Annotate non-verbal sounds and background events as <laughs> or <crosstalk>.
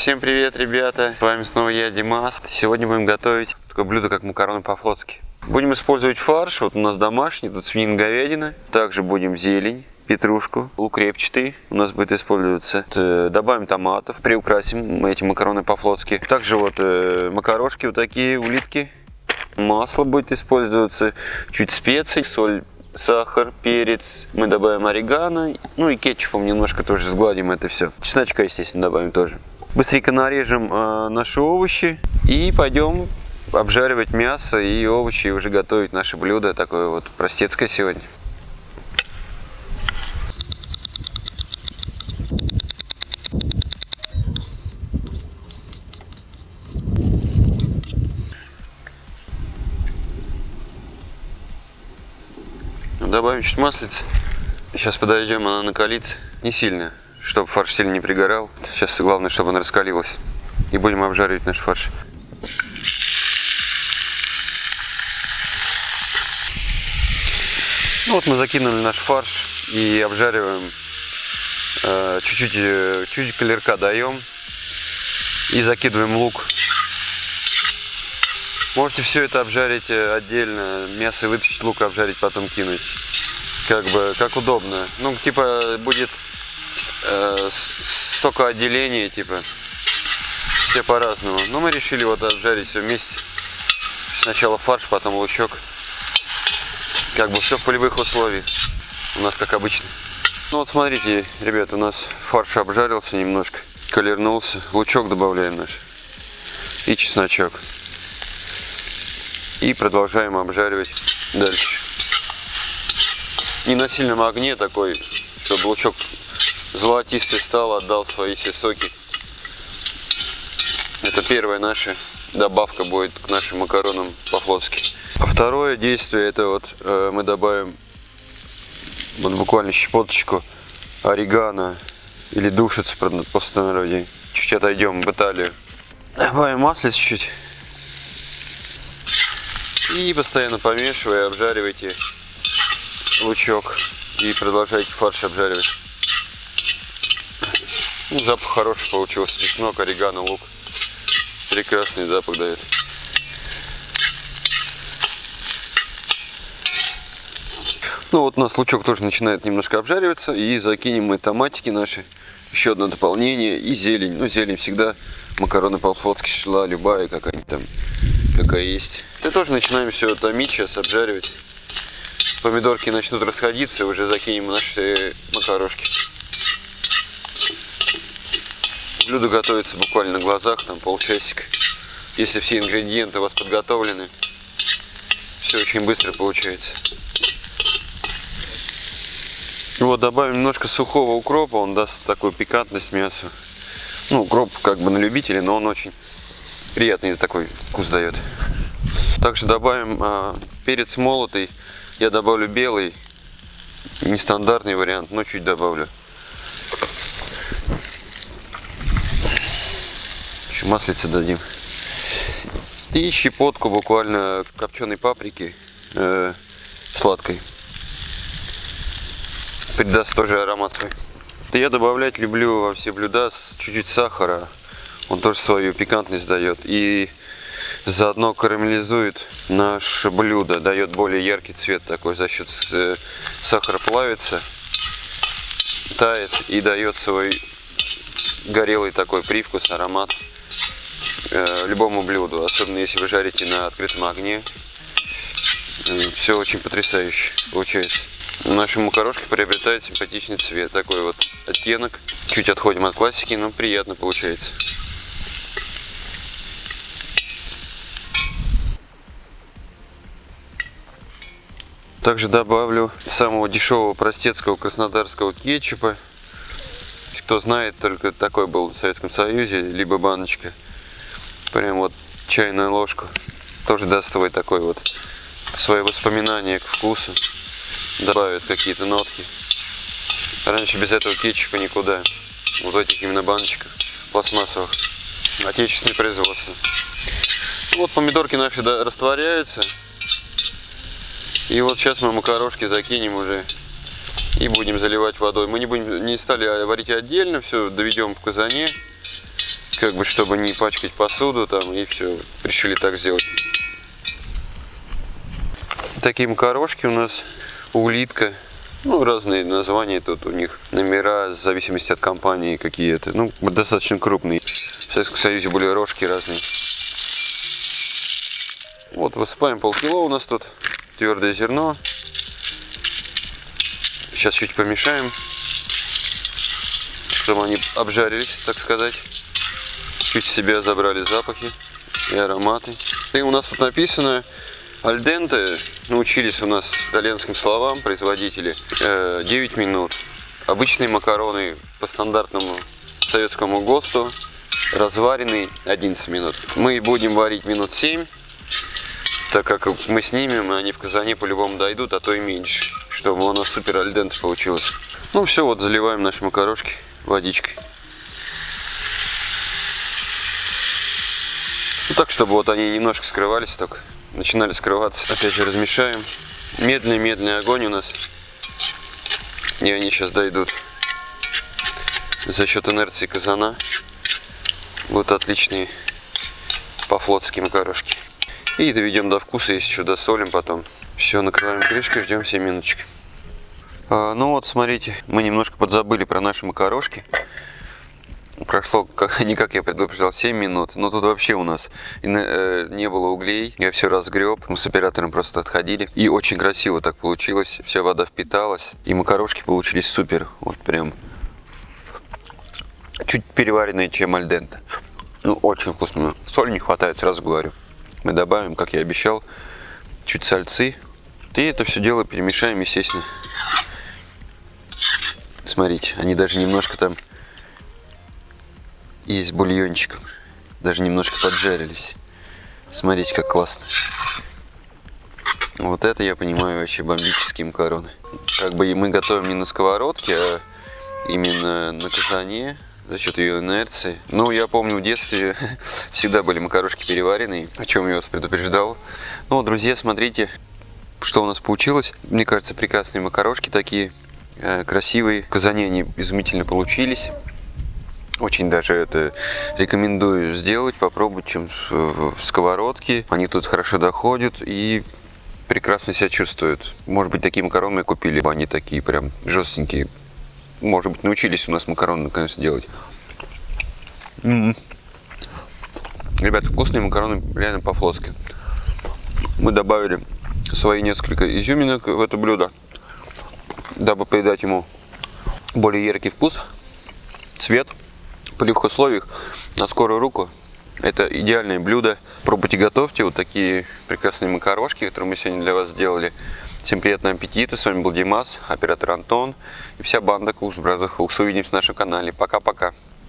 Всем привет, ребята! С вами снова я, Димас. Сегодня будем готовить такое блюдо, как макароны по-флотски. Будем использовать фарш. Вот у нас домашний, тут свинина говядина. Также будем зелень, петрушку, лук репчатый у нас будет использоваться. Э, добавим томатов, приукрасим эти макароны по-флотски. Также вот э, макарошки вот такие, улитки. Масло будет использоваться, чуть специй, соль, сахар, перец, мы добавим орегано, ну и кетчупом немножко тоже сгладим это все. Чесночка, естественно, добавим тоже. Быстренько нарежем э, наши овощи и пойдем обжаривать мясо и овощи и уже готовить наше блюдо, такое вот простецкое сегодня. Добавим чуть маслица. Сейчас подойдем, она накалится. Не сильно, чтобы фарш сильно не пригорал. Сейчас главное, чтобы она раскалилась. И будем обжаривать наш фарш. Ну вот мы закинули наш фарш и обжариваем. Э, чуть-чуть э, чуть колерка даем. И закидываем лук. Можете все это обжарить э, отдельно, мясо вытащить, лук обжарить, потом кинуть. Как бы, как удобно. Ну, типа, будет э, сокоотделение, типа. Все по-разному. Но мы решили вот обжарить все вместе. Сначала фарш, потом лучок. Как бы все в полевых условиях. У нас как обычно. Ну вот смотрите, ребята, у нас фарш обжарился немножко, колернулся. Лучок добавляем наш. И чесночок. И продолжаем обжаривать дальше. Не на сильном огне такой, чтобы лучок золотистый стал, отдал свои все соки. Это первая наша добавка будет к нашим макаронам по-флотски. А второе действие, это вот э, мы добавим вот буквально щепоточку орегано или душицы простонародье. Чуть отойдем в Италию. Добавим масло чуть-чуть. И постоянно помешивая, обжаривайте лучок и продолжайте фарш обжаривать. Ну, запах хороший получился, чеснок, орегано, лук. Прекрасный запах дает. Ну вот у нас лучок тоже начинает немножко обжариваться. И закинем мы томатики наши. Еще одно дополнение. И зелень. Ну зелень всегда макароны по-флотски шла любая какая-нибудь там какая есть. И тоже начинаем все томить, сейчас обжаривать. Помидорки начнут расходиться, уже закинем наши макарошки. Блюдо готовится буквально на глазах, там полчасика. Если все ингредиенты у вас подготовлены, все очень быстро получается. Вот добавим немножко сухого укропа, он даст такую пикантность мясу. Ну, укроп как бы на любителя, но он очень приятный такой вкус дает. Также добавим а, перец молотый. Я добавлю белый, нестандартный вариант, но чуть добавлю. Еще маслица дадим. И щепотку буквально копченой паприки э, сладкой. Придаст тоже аромат свой. Я добавлять люблю во все блюда чуть-чуть сахара. Он тоже свою пикантность дает. И заодно карамелизует наше блюдо, дает более яркий цвет такой, за счет э, сахара плавится, тает и дает свой горелый такой привкус, аромат э, любому блюду, особенно если вы жарите на открытом огне. Э, Все очень потрясающе получается. Наши макарошки приобретают симпатичный цвет, такой вот оттенок. Чуть отходим от классики, но приятно получается. Также добавлю самого дешевого простецкого краснодарского кетчупа. Кто знает, только такой был в Советском Союзе, либо баночка. Прям вот чайную ложку. Тоже даст свой такой вот, свои воспоминания к вкусу. Добавит какие-то нотки. Раньше без этого кетчупа никуда. Вот этих именно баночках пластмассовых. Отечественное производство. Вот помидорки наши растворяются. И вот сейчас мы макарошки закинем уже и будем заливать водой. Мы не, будем, не стали варить отдельно, все доведем в казане, как бы, чтобы не пачкать посуду там, и все, решили так сделать. Такие макарошки у нас, улитка, ну, разные названия тут у них, номера, в зависимости от компании какие-то, ну, достаточно крупные. В Советском Союзе были рожки разные. Вот, высыпаем полкило у нас тут, твердое зерно. Сейчас чуть помешаем, чтобы они обжарились, так сказать. Чуть себе забрали запахи и ароматы. И у нас тут написано альденте, научились у нас итальянским словам производители, 9 э, минут. Обычные макароны по стандартному советскому ГОСТу разваренный 11 минут. Мы будем варить минут 7, так как мы снимем, и они в казане по-любому дойдут, а то и меньше, чтобы у нас супер альдент получилось. Ну все, вот заливаем наши макарошки водичкой. Так, чтобы вот они немножко скрывались только, начинали скрываться. Опять же размешаем. Медленный-медленный огонь у нас. И они сейчас дойдут за счет инерции казана. Вот отличные по-флотски макарошки. И доведем до вкуса, если что, досолим потом. Все, накрываем крышкой, ждем 7 минуточек. А, ну вот, смотрите, мы немножко подзабыли про наши макарошки. Прошло, как, <laughs> не как я предупреждал, 7 минут, но тут вообще у нас э, не было углей. Я все разгреб, мы с оператором просто отходили. И очень красиво так получилось, вся вода впиталась. И макарошки получились супер, вот прям чуть переваренные, чем альдента. Ну, очень вкусно. Соль не хватает, сразу говорю. Мы добавим, как я обещал, чуть сальцы. И это все дело перемешаем, естественно. Смотрите, они даже немножко там есть бульончик. Даже немножко поджарились. Смотрите, как классно. Вот это я понимаю вообще бомбические макароны. Как бы мы готовим не на сковородке, а именно на казане за счет ее инерции. Ну, я помню, в детстве <laughs> всегда были макарошки переваренные, о чем я вас предупреждал. Ну, друзья, смотрите, что у нас получилось. Мне кажется, прекрасные макарошки такие, э, красивые. В казане они изумительно получились. Очень даже это рекомендую сделать, попробовать, чем в сковородке. Они тут хорошо доходят и прекрасно себя чувствуют. Может быть, такие макароны купили, они такие прям жестенькие, может быть, научились у нас макароны наконец делать. -м -м. Ребята, вкусные макароны реально по-флотски. Мы добавили свои несколько изюминок в это блюдо, дабы придать ему более яркий вкус, цвет. По любых условиях на скорую руку это идеальное блюдо. Пробуйте, готовьте вот такие прекрасные макарошки, которые мы сегодня для вас сделали. Всем приятного аппетита. С вами был Димас, оператор Антон и вся банда Cooks Brother. Увидимся на нашем канале. Пока-пока.